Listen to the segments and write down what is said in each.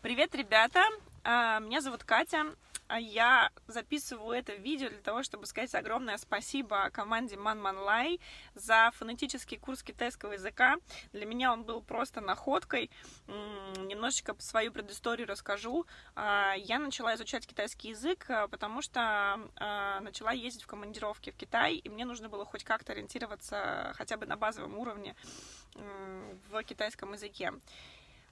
Привет, ребята! А, меня зовут Катя. А Я записываю это видео для того, чтобы сказать огромное спасибо команде Man Man Lai за фонетический курс китайского языка. Для меня он был просто находкой. Немножечко свою предысторию расскажу. А, я начала изучать китайский язык, потому что начала ездить в командировки в Китай, и мне нужно было хоть как-то ориентироваться хотя бы на базовом уровне в китайском языке.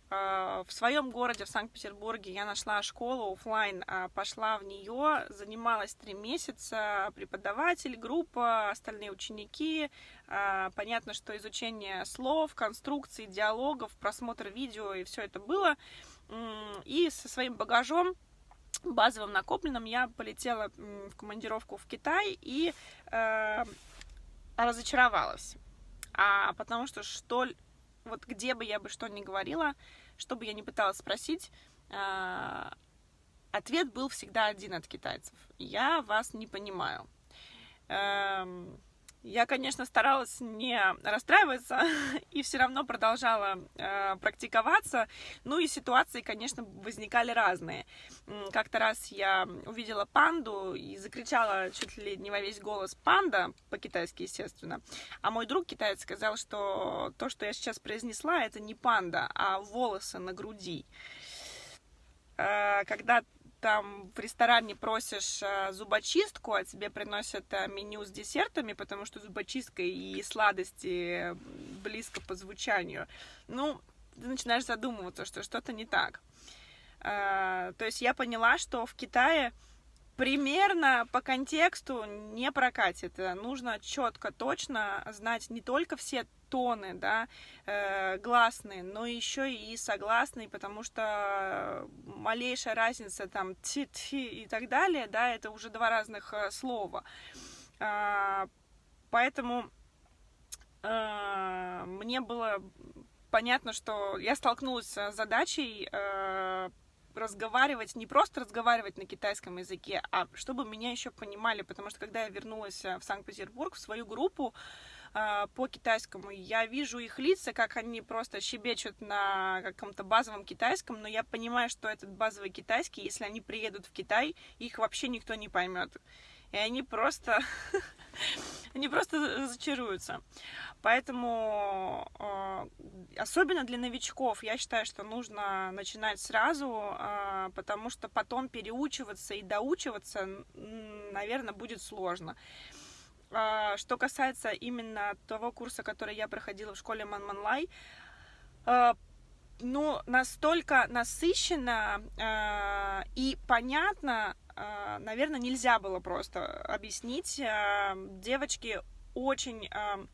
А, в своем городе, в Санкт-Петербурге, я нашла школу офлайн, а, пошла в нее, занималась три месяца, преподаватель, группа, остальные ученики. А, понятно, что изучение слов, конструкций, диалогов, просмотр видео и все это было. И со своим багажом базовым накопленным я полетела в командировку в Китай и э, разочаровалась. А потому что что вот где бы я бы что ни говорила, что бы я ни пыталась спросить, а, ответ был всегда один от китайцев. Я вас не понимаю. Эм, я, конечно, старалась не расстраиваться и все равно продолжала э, практиковаться. Ну и ситуации, конечно, возникали разные. Как-то раз я увидела панду и закричала чуть ли не во весь голос «панда», по-китайски, естественно. А мой друг китаец сказал, что то, что я сейчас произнесла, это не панда, а волосы на груди. Э, когда там в ресторане просишь э, зубочистку, а тебе приносят э, меню с десертами, потому что зубочистка и сладости близко по звучанию, ну, ты начинаешь задумываться, что что-то не так. Э, то есть я поняла, что в Китае примерно по контексту не прокатит. Нужно четко, точно знать не только все тоны, да, э, гласные, но еще и согласные, потому что малейшая разница там ти, ти и так далее, да, это уже два разных э, слова. Э, поэтому э, мне было понятно, что я столкнулась с задачей э, разговаривать, не просто разговаривать на китайском языке, а чтобы меня еще понимали, потому что когда я вернулась э, в Санкт-Петербург, в свою группу э, по китайскому, я вижу их лица, как они просто щебечут на каком-то базовом китайском, но я понимаю, что этот базовый китайский, если они приедут в Китай, их вообще никто не поймет. И они просто, они просто зачаруются. Поэтому э, особенно для новичков я считаю, что нужно начинать сразу, э, потому что потом переучиваться и доучиваться, наверное, будет сложно. Э, что касается именно того курса, который я проходила в школе Манманлай, ну, настолько насыщенно э, и понятно, э, наверное, нельзя было просто объяснить. Э, девочки очень э,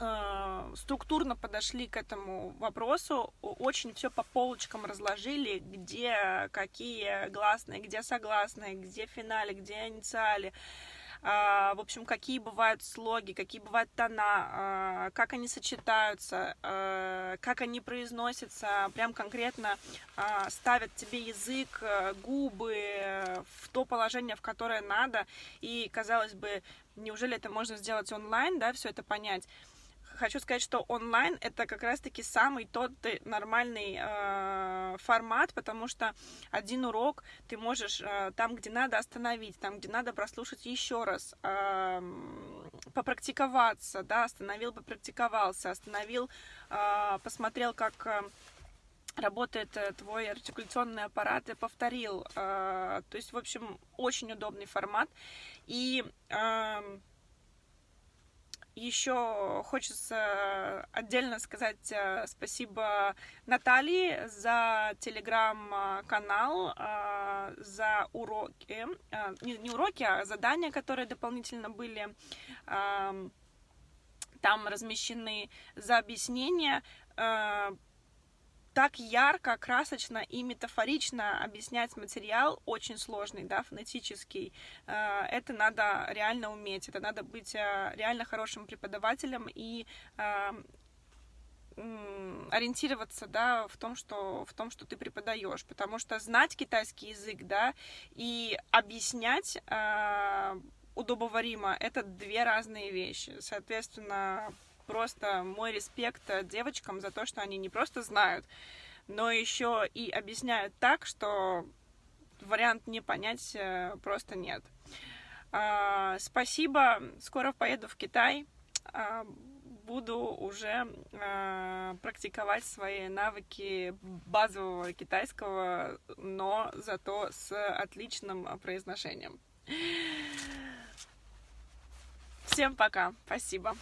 э, структурно подошли к этому вопросу, очень все по полочкам разложили, где какие гласные, где согласные, где финале, где инициали. А, в общем, какие бывают слоги, какие бывают тона, а, как они сочетаются, а, как они произносятся, прям конкретно ставят тебе язык, губы в то положение, в которое надо. И, казалось бы, неужели это можно сделать онлайн, да, все это понять? Хочу сказать, что онлайн это как раз-таки самый тот нормальный э, формат, потому что один урок ты можешь э, там, где надо, остановить, там, где надо, прослушать еще раз, э, попрактиковаться, да, остановил, попрактиковался, остановил, э, посмотрел, как э, работает э, твой артикуляционный аппарат и повторил. Э, то есть, в общем, очень удобный формат. И э, еще хочется отдельно сказать э, спасибо Наталье за телеграм-канал, э, за уроки, э, не уроки, а задания, которые дополнительно были там размещены, за объяснение так ярко, красочно и метафорично объяснять материал очень сложный, да, фонетический. Э, это надо реально уметь, это надо быть э, реально хорошим преподавателем и э, ориентироваться, да, в том, что, в том, что ты преподаешь, потому что знать китайский язык, да, и объяснять удобоваримо, это две разные вещи. Соответственно, просто мой респект девочкам за то, что они не просто знают, но еще и объясняют так, что вариант не понять э, просто нет. А, спасибо, скоро поеду в Китай, а, буду уже а, практиковать свои навыки базового китайского, но зато с отличным произношением. Всем пока, спасибо.